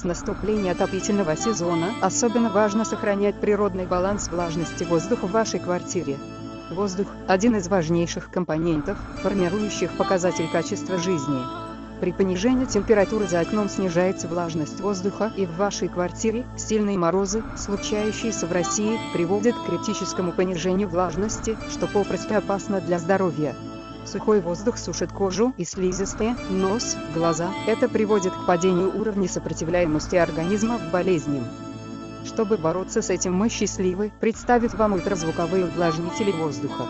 С наступления отопительного сезона особенно важно сохранять природный баланс влажности воздуха в вашей квартире. Воздух – один из важнейших компонентов, формирующих показатель качества жизни. При понижении температуры за окном снижается влажность воздуха и в вашей квартире сильные морозы, случающиеся в России, приводят к критическому понижению влажности, что попросту опасно для здоровья. Сухой воздух сушит кожу и слизистые, нос, глаза. Это приводит к падению уровня сопротивляемости организма к болезням. Чтобы бороться с этим мы счастливы представить вам ультразвуковые увлажнители воздуха,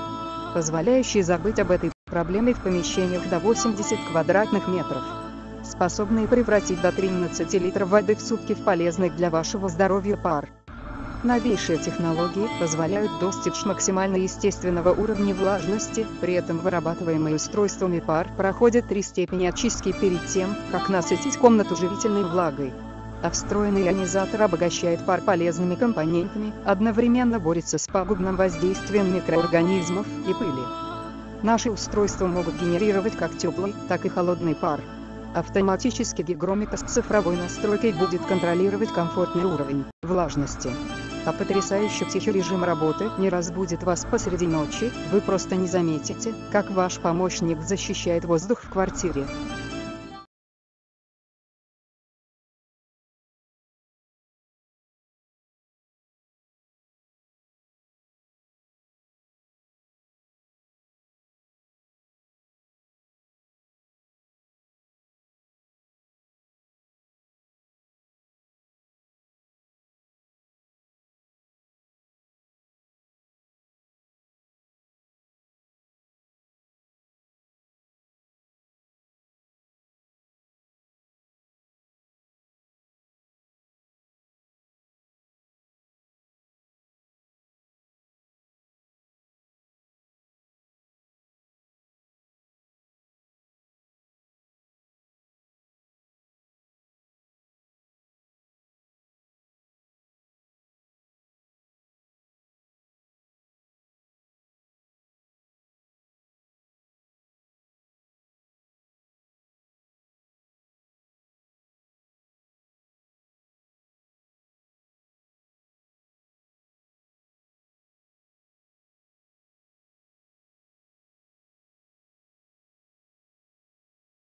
позволяющие забыть об этой проблеме в помещениях до 80 квадратных метров, способные превратить до 13 литров воды в сутки в полезный для вашего здоровья пар. Новейшие технологии позволяют достичь максимально естественного уровня влажности, при этом вырабатываемый устройствами пар проходит три степени очистки перед тем, как насытить комнату живительной влагой. А встроенный ионизатор обогащает пар полезными компонентами, одновременно борется с пагубным воздействием микроорганизмов и пыли. Наши устройства могут генерировать как теплый, так и холодный пар. Автоматический гигрометр с цифровой настройкой будет контролировать комфортный уровень влажности. А потрясающий тихий режим работы не разбудит вас посреди ночи, вы просто не заметите, как ваш помощник защищает воздух в квартире.